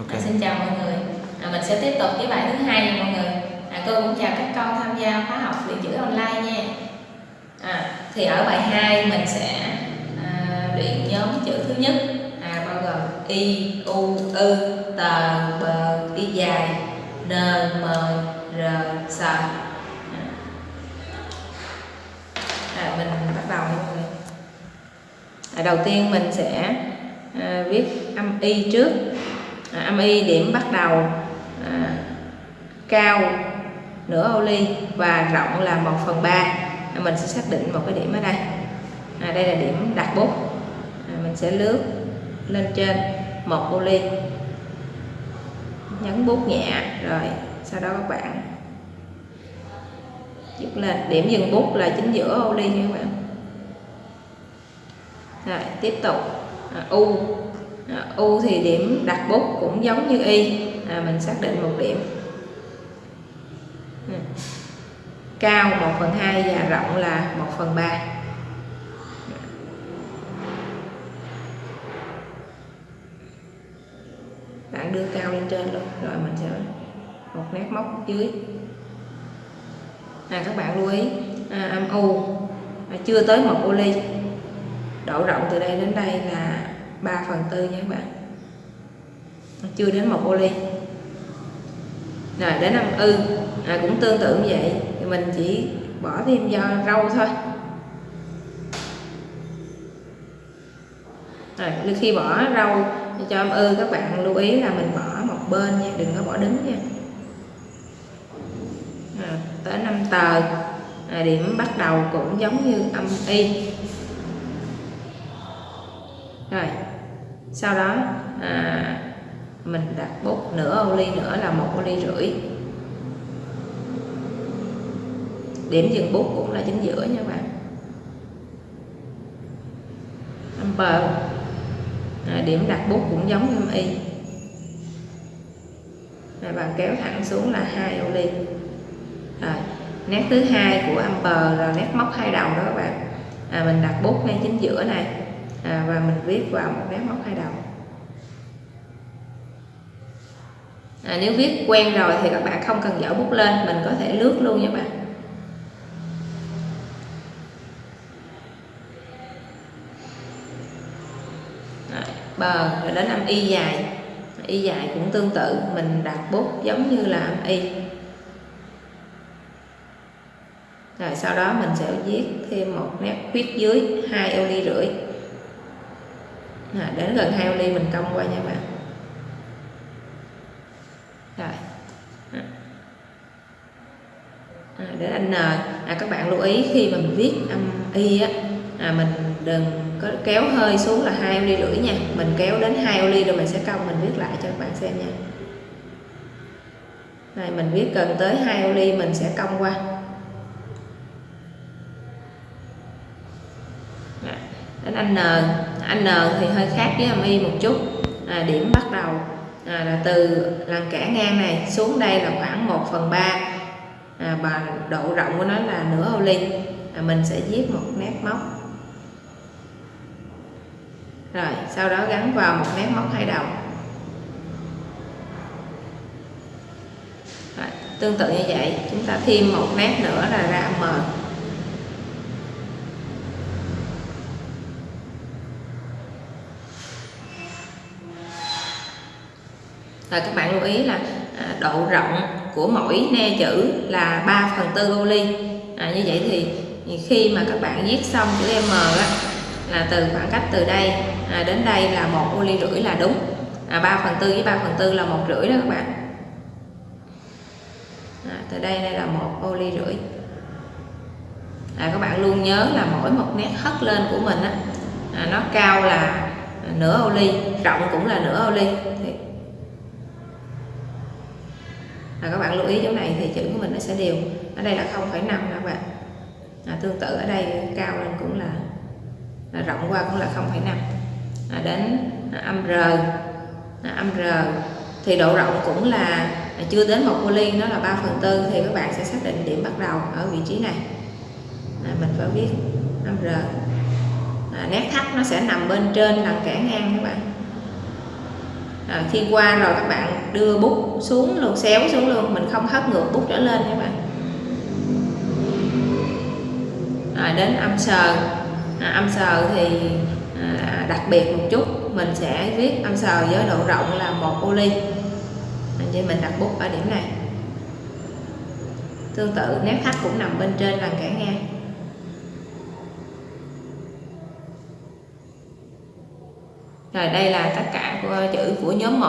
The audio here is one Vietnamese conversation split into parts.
okay. À, xin chào mọi người. À, mình sẽ tiếp tục với bài thứ hai nha mọi người. À, cô cũng chào các con tham gia khóa học luyện chữ online nha. À, thì ở bài 2 mình sẽ à, luyện nhóm chữ thứ nhất à, bao gồm y, u, ư, tờ, bờ, y dài, n, m, r, s. À. À, mình bắt đầu mọi người. À, đầu tiên mình sẽ à, viết âm y trước à, âm y điểm bắt đầu à, cao nửa ô ly và rộng là 1 phần 3 à, mình sẽ xác định một cái điểm ở đây. À, đây là điểm đặt bút. À, mình sẽ lướt lên trên một ô ly. Nhấn bút nhẹ rồi sau đó các bạn dứt lên. Điểm dừng bút là chính giữa ô ly nha các bạn. Rồi tiếp tục. À, u à, u thì điểm đặt bút cũng giống như y. À, mình xác định một điểm. Ừ. cao 1 phần 2 và rộng là 1 phần 3 bạn đưa cao lên trên luôn rồi mình sẽ một nét móc dưới. À, các bạn lưu ý à, âm u à, chưa tới một ô ly. Độ rộng từ đây đến đây là 3 phần tư nha các bạn. Chưa đến một ô ly rồi đến âm ư. À, cũng tương tự như vậy. Thì mình chỉ bỏ thêm do râu thôi. Rồi khi bỏ râu cho âm ư các bạn lưu ý là mình bỏ một bên nha đừng có bỏ đứng nha. À, tới năm tờ. À, điểm bắt đầu cũng giống như âm y. Rồi sau đó à, mình đặt bút nửa ô ly nữa là một ô ly rưỡi. Điểm dừng bút cũng là chính giữa nha bạn. Amper à, điểm đặt bút cũng giống như y. À, bạn kéo thẳng xuống là hai ô ly. Rồi nét thứ hai của amper là nét móc hai đầu đó các bạn. À, mình đặt bút ngay chính giữa này à, và mình viết vào một nét móc hai đầu. À, nếu viết quen rồi thì các bạn không cần dở bút lên mình có thể lướt luôn nha bạn. Bờ rồi đến âm y dài. Y dài cũng tương tự mình đặt bút giống như là âm y. Rồi sau đó mình sẽ viết thêm một nét khuyết dưới hai ô ly rưỡi à, đến gần hai ly mình cong qua nha bạn. Rồi. À, đến anh N à, các bạn lưu ý khi mà mình viết âm y á à, mình đừng có kéo hơi xuống là hai ly rưỡi nha. Mình kéo đến hai ly rồi mình sẽ cong mình viết lại cho các bạn xem nha. Này mình viết gần tới hai ly mình sẽ cong qua. Đến anh N anh N thì hơi khác với âm y một chút. À, điểm bắt đầu à, là từ lằn kẻ ngang này xuống đây là khoảng 1 phần 3 à, và độ rộng của nó là nửa ô ly. À, mình sẽ viết một nét móc. Rồi sau đó gắn vào một nét móc hai đầu. Rồi, tương tự như vậy. Chúng ta thêm một nét nữa là ra M. và các bạn lưu ý là à, độ rộng của mỗi ne chữ là 3 phần tư ô ly. À, như vậy thì khi mà các bạn viết xong chữ M á, là từ khoảng cách từ đây à, đến đây là một ô ly rưỡi là đúng. À, 3 phần tư với 3 phần tư là một rưỡi đó các bạn. À, từ đây đây là một ô ly rưỡi. À, các bạn luôn nhớ là mỗi một nét hất lên của mình á, à, nó cao là nửa ô ly rộng cũng là nửa ô ly. Thì à, các bạn lưu ý chỗ này thì chữ của mình nó sẽ đều. Ở đây là 0,5 nè các bạn. À, tương tự ở đây cao lên cũng là, là rộng qua cũng là 0,5 à, đến âm R à, âm R thì độ rộng cũng là à, chưa đến một poly nó là 3 phần tư thì các bạn sẽ xác định điểm bắt đầu ở vị trí này. À, mình phải viết âm R. À, nét thắt nó sẽ nằm bên trên là kẻ ngang các bạn à, khi qua rồi các bạn đưa bút xuống luôn xéo xuống luôn mình không hất ngược bút trở lên các bạn. À, đến âm sờ. À, âm sờ thì à, đặc biệt một chút mình sẽ viết âm sờ với độ rộng là một ô ly. Vậy mình đặt bút ở điểm này. Tương tự nét thắt cũng nằm bên trên làn cản ngang. Rồi đây là tất cả của chữ của nhóm 1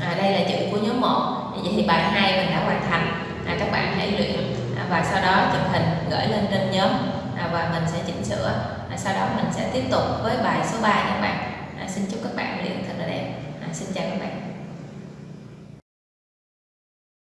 à, đây là chữ của nhóm 1 vậy thì bài 2 mình đã hoàn thành. À, các bạn hãy luyện. À, và sau đó chụp hình gửi lên trên nhóm. À, và mình sẽ chỉnh sửa. À, sau đó mình sẽ tiếp tục với bài số 3 các bạn. À, xin chúc các bạn luyện thật là đẹp. À, xin chào các bạn.